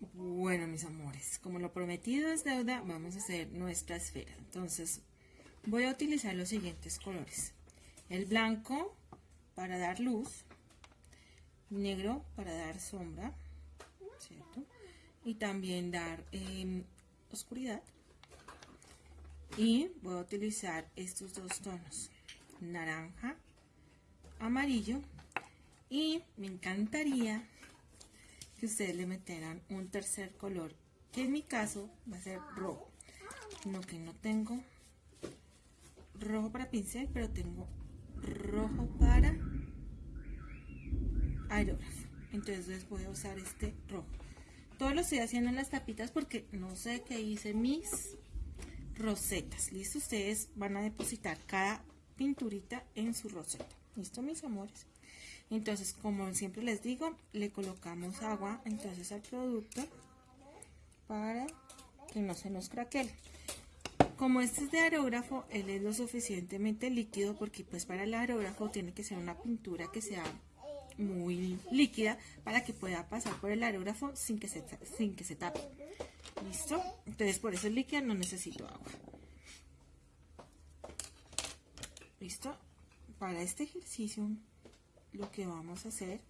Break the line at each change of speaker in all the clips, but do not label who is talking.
Bueno, mis amores, como lo prometido es deuda, vamos a hacer nuestra esfera. Entonces, voy a utilizar los siguientes colores. El blanco para dar luz, negro para dar sombra, ¿cierto? Y también dar em, oscuridad. Y voy a utilizar estos dos tonos, naranja, amarillo. Y me encantaría que ustedes le metieran un tercer color, que en mi caso va a ser rojo. No que no tengo rojo para pincel, pero tengo rojo para aerógrafo. Entonces voy a usar este rojo. Todo lo estoy haciendo en las tapitas porque no sé qué hice mis rosetas. ¿Listo? Ustedes van a depositar cada pinturita en su roseta. ¿Listo, mis amores? Entonces como siempre les digo le colocamos agua entonces al producto para que no se nos craquele. Como este es de aerógrafo él es lo suficientemente líquido porque pues para el aerógrafo tiene que ser una pintura que sea muy líquida para que pueda pasar por el aerógrafo sin que se, sin que se tape. Listo entonces por eso es líquida no necesito agua. Listo para este ejercicio lo que vamos a hacer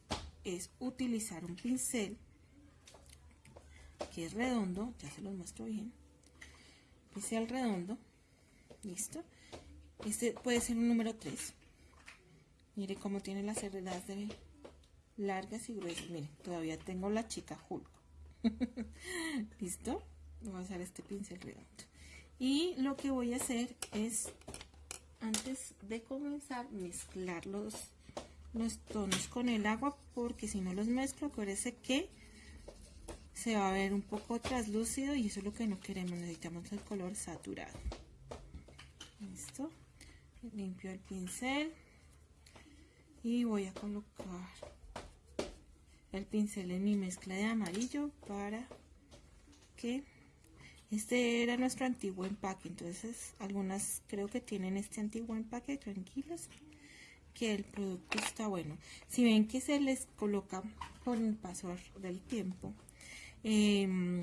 es utilizar un pincel que es redondo, ya se los muestro bien, pincel redondo, listo, este puede ser un número 3, mire cómo tiene las cerdas de largas y gruesas, mire, todavía tengo la chica Hulk, listo, voy a usar este pincel redondo, y lo que voy a hacer es, antes de comenzar, mezclar los los tonos con el agua porque si no los mezclo acuérdense que se va a ver un poco traslúcido y eso es lo que no queremos necesitamos el color saturado. Listo. Limpio el pincel y voy a colocar el pincel en mi mezcla de amarillo para que este era nuestro antiguo empaque. Entonces algunas creo que tienen este antiguo empaque tranquilos que el producto está bueno. Si ven que se les coloca por el paso del tiempo, em,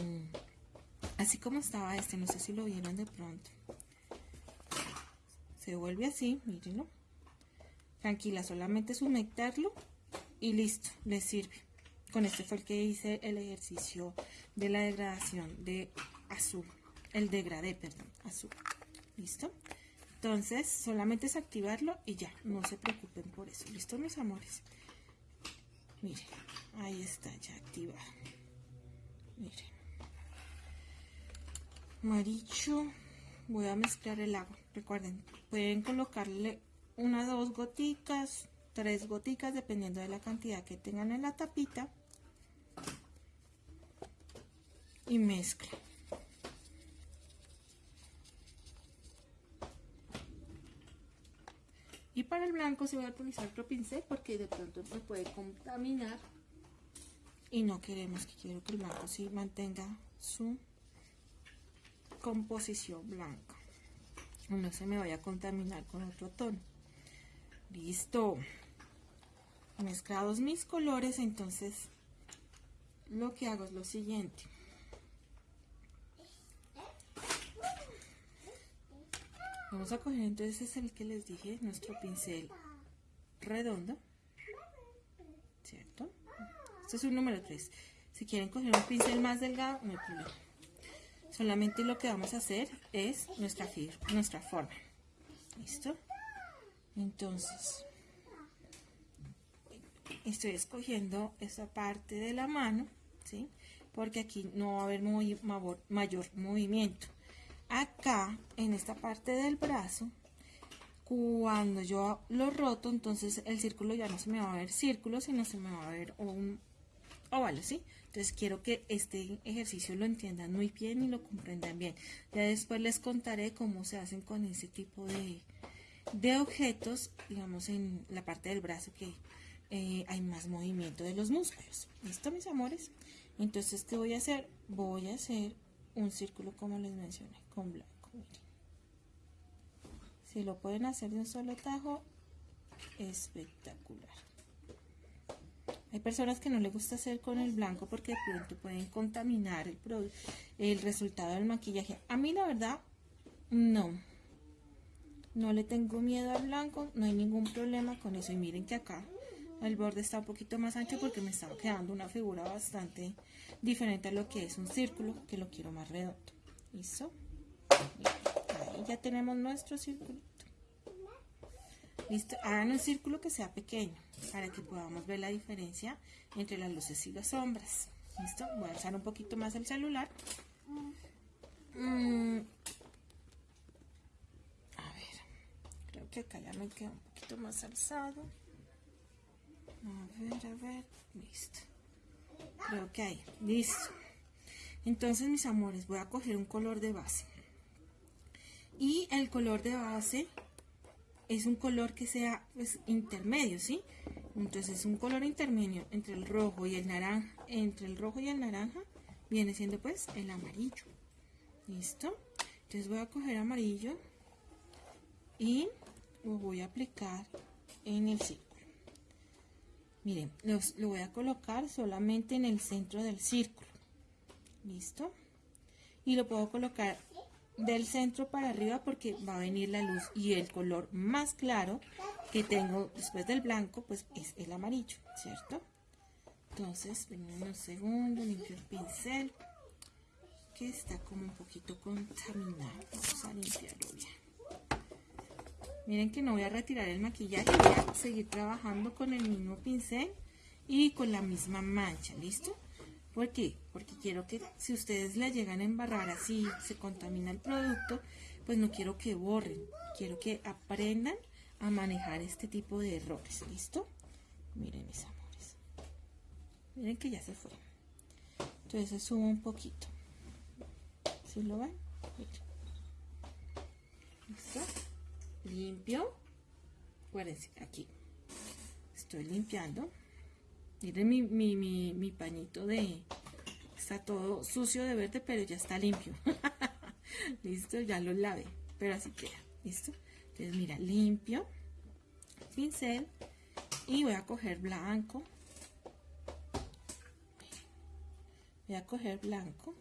así como estaba este, no sé si lo vieron de pronto. Se vuelve así, mírenlo. Tranquila, solamente sumeterlo y listo, les sirve. Con este fue el que hice el ejercicio de la degradación de azul. El degradé, perdón, azul. ¿Listo? Entonces, solamente es activarlo y ya, no se preocupen por eso. ¿Listo, mis amores? Miren, ahí está ya activado. Miren. Amarillo. Voy a mezclar el agua. Recuerden, pueden colocarle una, dos goticas, tres goticas, dependiendo de la cantidad que tengan en la tapita. Y mezclen. Y para el blanco se va a utilizar otro pincel porque de pronto se puede contaminar. Y no queremos que quiero que el blanco sí mantenga su composición blanca. No se me vaya a contaminar con otro tono. Listo. Mezclados mis colores, entonces lo que hago es lo siguiente. Vamos a coger entonces es el que les dije, nuestro pincel redondo, ¿cierto? Este es un número 3. Si quieren coger un pincel más delgado, no hay problema. Solamente lo que vamos a hacer es nuestra, nuestra forma. ¿Listo? Entonces, estoy escogiendo esta parte de la mano, ¿sí? Porque aquí no va a haber muy, mayor movimiento acá en esta parte del brazo cuando yo lo roto entonces el círculo ya no se me va a ver círculo sino se me va a ver un óvalo ¿sí? entonces quiero que este ejercicio lo entiendan muy bien y lo comprendan bien. Ya después les contaré cómo se hacen con ese tipo de, de objetos digamos en la parte del brazo que eh, hay más movimiento de los músculos. Listo mis amores entonces qué voy a hacer voy a hacer un círculo como les mencioné con blanco si lo pueden hacer de un solo tajo espectacular Hay personas que no les gusta hacer con el blanco porque de pronto pueden contaminar el, el resultado del maquillaje. A mí la verdad, no. No le tengo miedo al blanco, no hay ningún problema con eso. Y miren que acá el borde está un poquito más ancho porque me estaba quedando una figura bastante diferente a lo que es un círculo, que lo quiero más redondo. ¿Listo? Ahí ya tenemos nuestro círculo. Listo, hagan un círculo que sea pequeño para que podamos ver la diferencia entre las luces y las sombras. Listo, voy a alzar un poquito más el celular. Mm. A ver, creo que acá ya me queda un poquito más alzado. A ver, a ver, listo. Creo que ahí, listo. Entonces, mis amores, voy a coger un color de base. Y el color de base es un color que sea pues, intermedio, ¿sí? Entonces un color intermedio entre el rojo y el naranja, entre el rojo y el naranja viene siendo pues el amarillo. ¿Listo? Entonces voy a coger amarillo y lo voy a aplicar en el círculo. Miren, lo voy a colocar solamente en el centro del círculo. ¿Listo? Y lo puedo colocar del centro para arriba porque va a venir la luz y el color más claro que tengo después del blanco pues es el amarillo, ¿cierto? Entonces, un segundo, limpio el pincel que está como un poquito contaminado. Vamos a limpiarlo bien. Miren que no voy a retirar el maquillaje, voy a seguir trabajando con el mismo pincel y con la misma mancha, ¿listo? ¿Por qué? Porque quiero que si ustedes la llegan a embarrar así, se contamina el producto, pues no quiero que borren. Quiero que aprendan a manejar este tipo de errores. ¿Listo? Miren mis amores. Miren que ya se fue. Entonces subo un poquito. ¿Sí lo ven? ¿Listo? Limpio. Acuérdense, aquí. Estoy limpiando. Miren mi, mi, mi, mi pañito de... Está todo sucio de verde, pero ya está limpio. Listo, ya lo lavé. Pero así queda. Listo. Entonces, mira, limpio. Pincel. Y voy a coger blanco. Voy a coger blanco.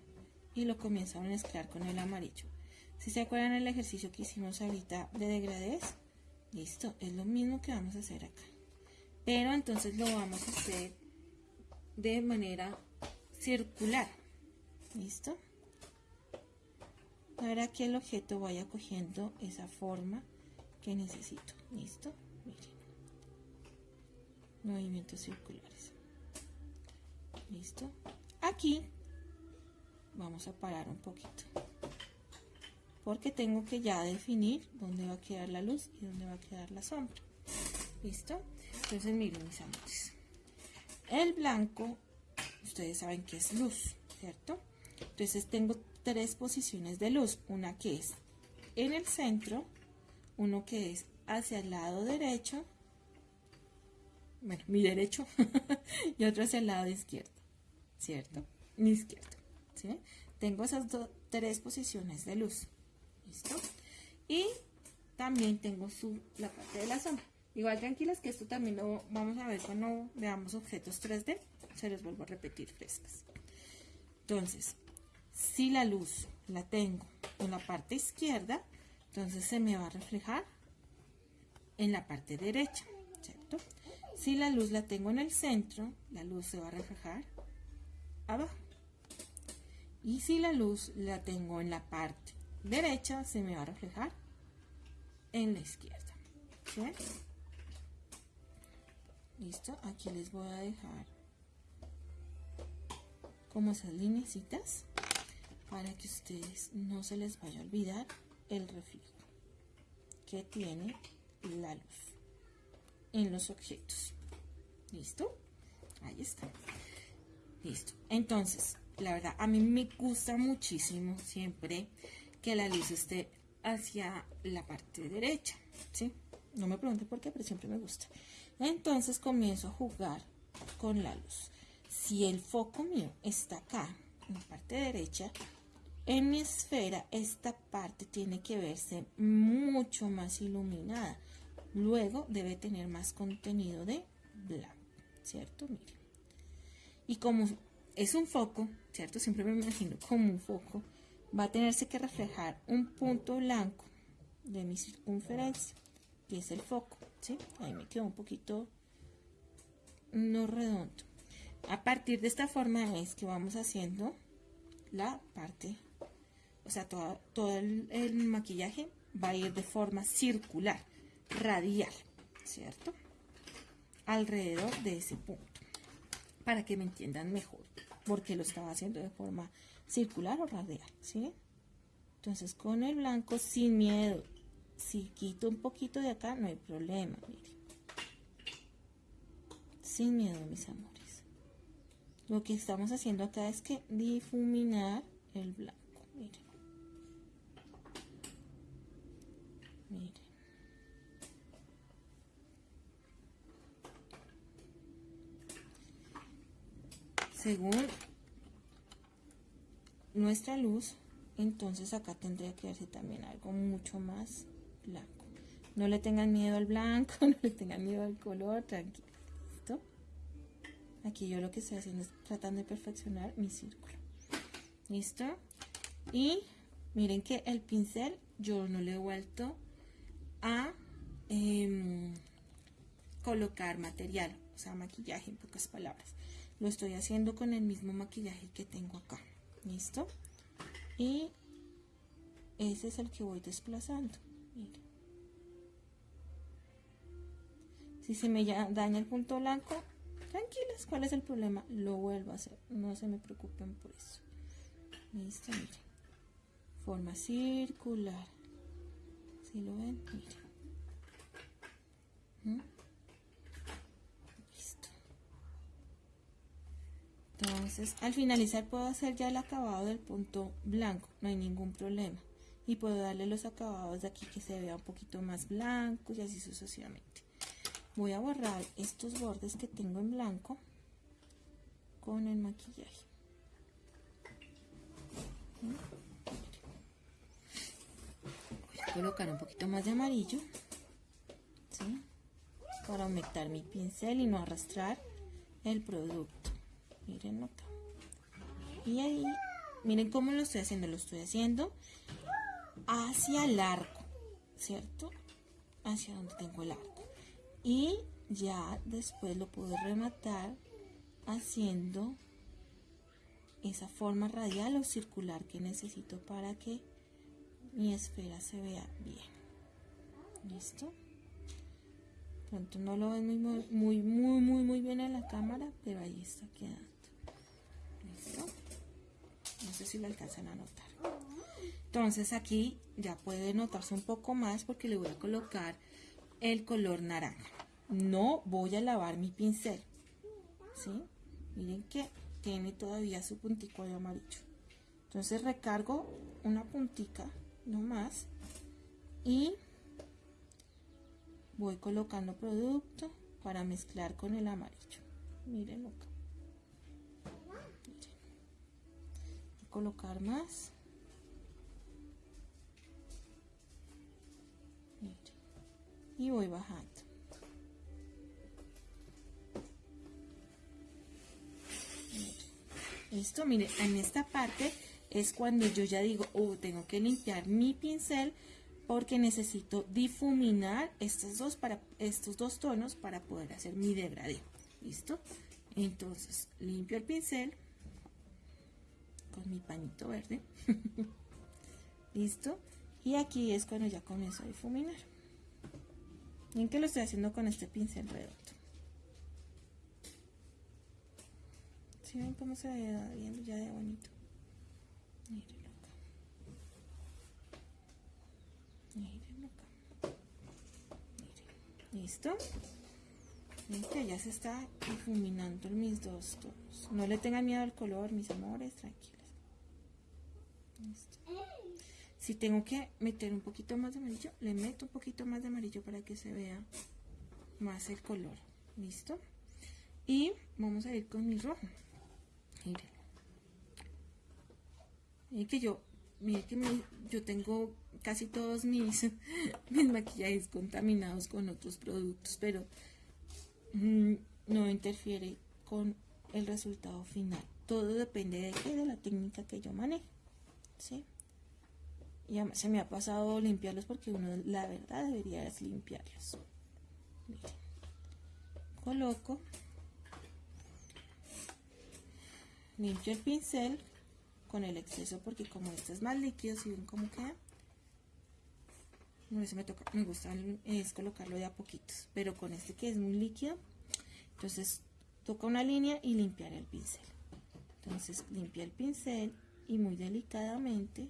Y lo comienzo a mezclar con el amarillo. Si se acuerdan el ejercicio que hicimos ahorita de degradés. Listo. Es lo mismo que vamos a hacer acá pero entonces lo vamos a hacer de manera circular. Listo para que el objeto vaya cogiendo esa forma que necesito. Listo miren. Movimientos circulares. Listo aquí vamos a parar un poquito. Porque tengo que ya definir dónde va a quedar la luz y dónde va a quedar la sombra. Listo entonces miren mis amores. El blanco, ustedes saben que es luz, ¿cierto? Entonces tengo tres posiciones de luz. Una que es en el centro, uno que es hacia el lado derecho, bueno, mi derecho, y otro hacia el lado izquierdo, ¿cierto? Mi izquierdo. Tengo esas tres posiciones de luz, ¿listo? Y también tengo su, la parte de la sombra. Igual tranquilas que esto también lo vamos a ver cuando veamos objetos 3D. Se los vuelvo a repetir frescas. Entonces, si la luz la tengo en la parte izquierda, entonces se me va a reflejar en la parte derecha, ¿cierto? Si la luz la tengo en el centro, la luz se va a reflejar abajo. Y si la luz la tengo en la parte derecha, se me va a reflejar en la izquierda. ¿Sí? Listo aquí les voy a dejar como esas linecitas para que ustedes no se les vaya a olvidar el reflejo que tiene la luz en los objetos. Listo ahí está. Listo. Entonces la verdad a mí me gusta muchísimo siempre que la luz esté hacia la parte derecha ¿sí? no me pregunten por qué pero siempre me gusta entonces comienzo a jugar con la luz. Si el foco mío está acá, en la parte derecha, en mi esfera esta parte tiene que verse mucho más iluminada. Luego debe tener más contenido de blanco, ¿cierto? Miren. Y como es un foco, ¿cierto? Siempre me imagino como un foco, va a tenerse que reflejar un punto blanco de mi circunferencia, que es el foco, ¿sí? Ahí me quedó un poquito no redondo. A partir de esta forma es que vamos haciendo la parte, o sea, todo, todo el, el maquillaje va a ir de forma circular, radial, ¿cierto? Alrededor de ese punto, para que me entiendan mejor, porque lo estaba haciendo de forma circular o radial, ¿sí? Entonces con el blanco sin miedo, si quito un poquito de acá no hay problema, miren. Sin miedo, mis amores. Lo que estamos haciendo acá es que difuminar el blanco, miren. Miren. Según nuestra luz, entonces acá tendría que verse también algo mucho más blanco. No le tengan miedo al blanco, no le tengan miedo al color, tranquilo. Aquí yo lo que estoy haciendo es tratando de perfeccionar mi círculo. ¿Listo? Y miren que el pincel yo no le he vuelto a em, colocar material, o sea, maquillaje en pocas palabras. Lo estoy haciendo con el mismo maquillaje que tengo acá. ¿Listo? Y ese es el que voy desplazando. Si se me daña el punto blanco, tranquilas, ¿cuál es el problema? Lo vuelvo a hacer, no se me preocupen por eso. Listo, miren. Forma circular. Si lo ven, miren. ¿Mm? Listo. Entonces, al finalizar puedo hacer ya el acabado del punto blanco, no hay ningún problema. Y puedo darle los acabados de aquí que se vea un poquito más blanco y así sucesivamente. Voy a borrar estos bordes que tengo en blanco con el maquillaje. Voy a colocar un poquito más de amarillo para aumentar mi pincel y no arrastrar el producto. Miren acá. Y ahí, miren cómo lo estoy haciendo. Lo estoy haciendo hacia el arco, ¿cierto? Hacia donde tengo el arco. Y ya después lo puedo rematar haciendo esa forma radial o circular que necesito para que mi esfera se vea bien. ¿Listo? Pronto no lo ven muy, muy, muy, muy, muy bien en la cámara, pero ahí está quedando. ¿Listo? No sé si lo alcanzan a notar. Entonces aquí ya puede notarse un poco más porque le voy a colocar el color naranja. No voy a lavar mi pincel. ¿Sí? Miren que tiene todavía su puntico de amarillo. Entonces recargo una puntica, no más. Y voy colocando producto para mezclar con el amarillo. Miren acá. Miren. Voy a colocar más. Y voy bajando. Esto, mire, en esta parte es cuando yo ya digo, oh, tengo que limpiar mi pincel porque necesito difuminar estos dos, para, estos dos tonos para poder hacer mi degradé. ¿Listo? Entonces, limpio el pincel con mi pañito verde. ¿Listo? Y aquí es cuando ya comienzo a difuminar. ¿En qué lo estoy haciendo con este pincel redondo? ¿Sí ven cómo se va viendo ya de bonito? Mírenlo acá. Mírenlo acá. Miren. ¿Listo? Que ya se está difuminando mis dos tonos. No le tengan miedo al color, mis amores, tranquilos. Listo. Si tengo que meter un poquito más de amarillo, le meto un poquito más de amarillo para que se vea más el color. ¿Listo? Y vamos a ir con mi rojo. Miren. Y que yo, miren que yo tengo casi todos mis, maquillajes contaminados con otros productos, pero mm, no interfiere con el resultado final. Todo depende de de la técnica que yo maneje. ¿sí? Y se me ha pasado limpiarlos porque uno, la verdad, debería limpiarlos. Coloco, limpio el pincel con el exceso porque como este es más líquido, si ven cómo queda, no, me, toca, me gusta es colocarlo de a poquitos, pero con este que es muy líquido, entonces toca una línea y limpiar el pincel. Entonces limpia el pincel y muy delicadamente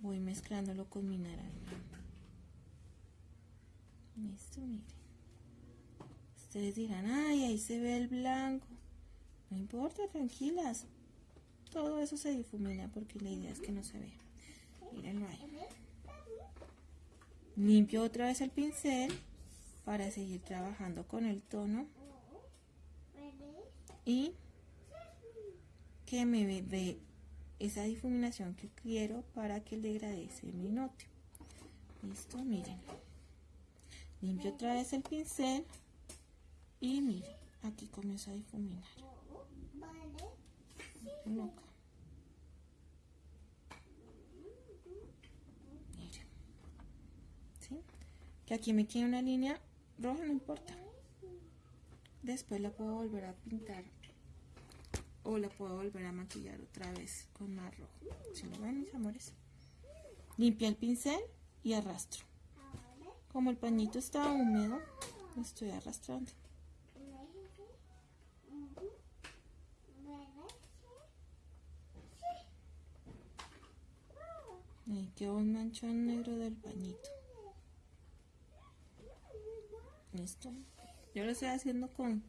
voy mezclándolo con mi naranja. Listo, miren. Ustedes dirán, ay, ahí se ve el blanco. No importa, tranquilas. Todo eso se difumina porque la idea es que no se vea. Mírenlo ahí. Limpio otra vez el pincel para seguir trabajando con el tono. Y que me esa difuminación que quiero para que el degradé se me note. Listo, miren. Limpio otra vez el pincel y miren, aquí comienzo a difuminar. Miren. ¿Sí? Que aquí me queda una línea roja, no importa. Después la puedo volver a pintar o la puedo volver a maquillar otra vez con más rojo. Si lo ven, mis amores. Limpia el pincel y arrastro. Como el pañito está húmedo, lo estoy arrastrando. Ahí quedó un manchón negro del pañito. Listo. Yo lo estoy haciendo con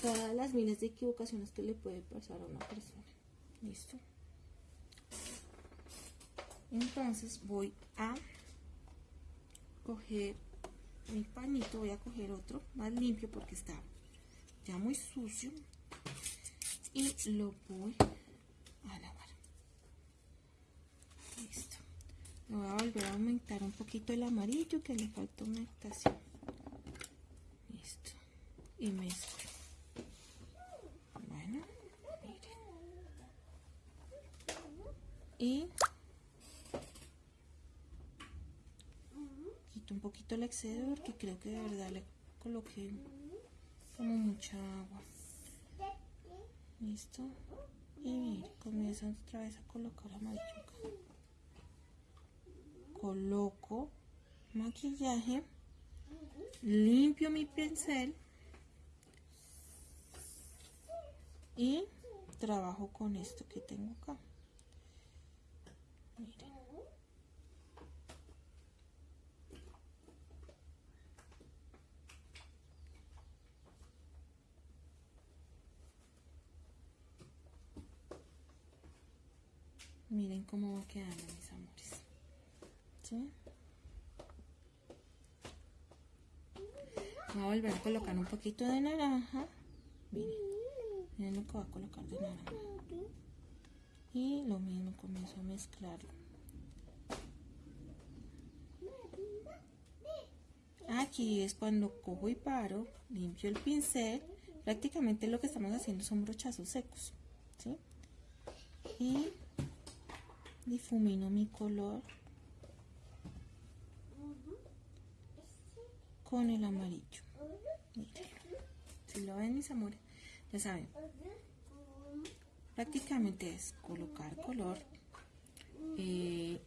todas las miles de equivocaciones que le puede pasar a una persona. ¿Listo? Entonces voy a coger mi pañito, voy a coger otro más limpio porque está ya muy sucio y lo voy a lavar. Listo. voy a volver a aumentar un poquito el amarillo que le falta aumentación. Listo. Y mezclo. Y quito un poquito el exceso porque creo que de verdad le coloqué como mucha agua. Listo. Y comienzo otra vez a colocar amarillo coloco maquillaje limpio mi pincel y trabajo con esto que tengo acá Miren. cómo va quedando, mis amores. ¿Sí? Voy a volver a colocar un poquito de naranja. Miren, miren lo que voy a colocar de naranja y lo mismo comienzo a mezclarlo. Aquí es cuando cojo y paro limpio el pincel. Prácticamente lo que estamos haciendo son brochazos secos ¿sí? y difumino mi color con el amarillo. Si lo ven mis amores ya saben prácticamente es colocar color, eh,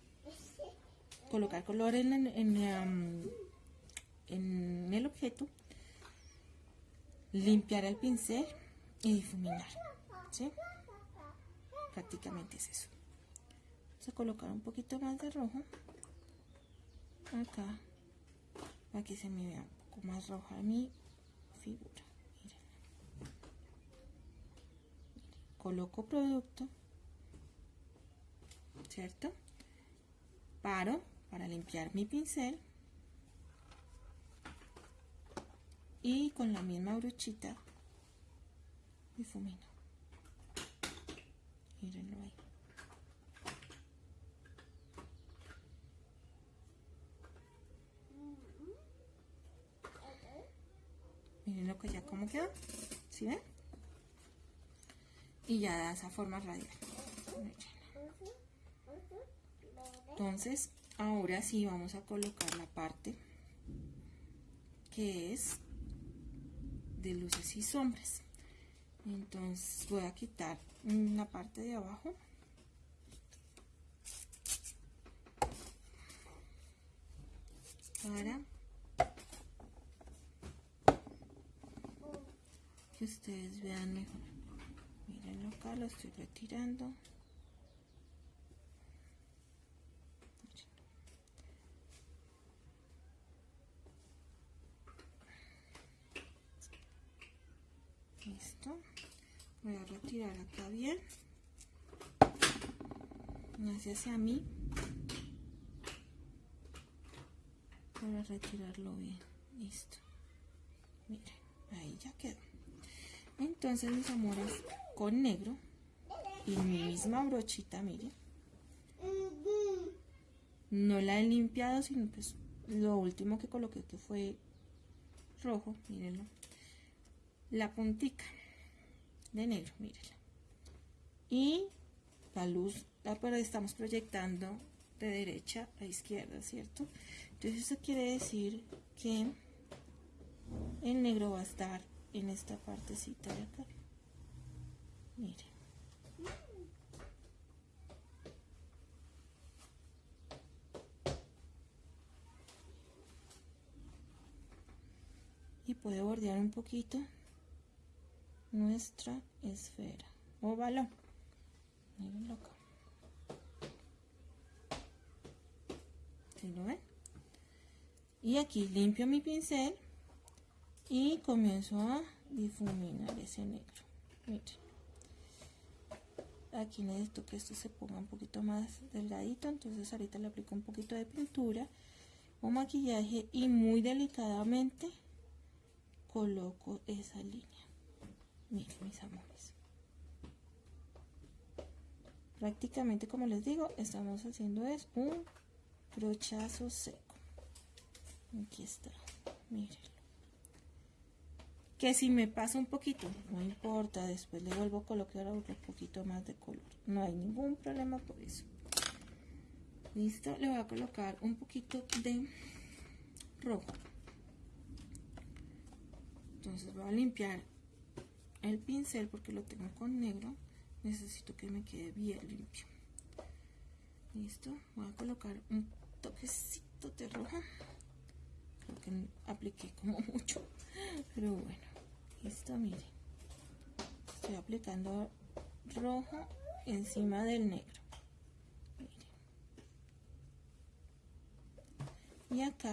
colocar color en, en, el objeto, limpiar el pincel y difuminar. Prácticamente es eso. Vamos a colocar un poquito más de rojo acá para que se me vea un poco más roja mi figura. Coloco producto, ¿cierto? Paro para limpiar mi pincel y con la misma brochita difumino. Mírenlo ahí. Miren lo que ya como quedó. ¿Sí ven? Y ya da esa forma radial. Entonces, ahora sí vamos a colocar la parte que es de luces y sombras. Entonces voy a quitar la parte de abajo. Para que ustedes vean mejor. Miren acá, lo estoy retirando. Listo. Voy a retirar acá bien. Hacia hacia mí. Para retirarlo bien. Listo. Miren, ahí ya quedó. Entonces, mis amores, con negro y mi misma brochita, miren. No la he limpiado, sino pues lo último que coloqué que fue rojo, mírenlo la puntica de negro, mírenla. Y la luz la estamos proyectando de derecha a izquierda, ¿cierto? Entonces eso quiere decir que el negro va a estar en esta partecita de acá. Miren. Y puede bordear un poquito nuestra esfera o balón. Mirenlo acá. lo ven? Y aquí limpio mi pincel y comienzo a difuminar ese negro. Miren. Aquí necesito que esto se ponga un poquito más delgadito, entonces ahorita le aplico un poquito de pintura o maquillaje y muy delicadamente coloco esa línea. Miren mis amores. Prácticamente como les digo, estamos haciendo es un brochazo seco. Aquí está, mírenlo. Que si me pasa un poquito, no importa, después le vuelvo a colocar un poquito más de color. No hay ningún problema por eso. Listo, le voy a colocar un poquito de rojo. Entonces voy a limpiar el pincel porque lo tengo con negro necesito que me quede bien limpio listo voy a colocar un toquecito de rojo creo que apliqué como mucho pero bueno listo miren estoy aplicando rojo encima del negro miren. y acá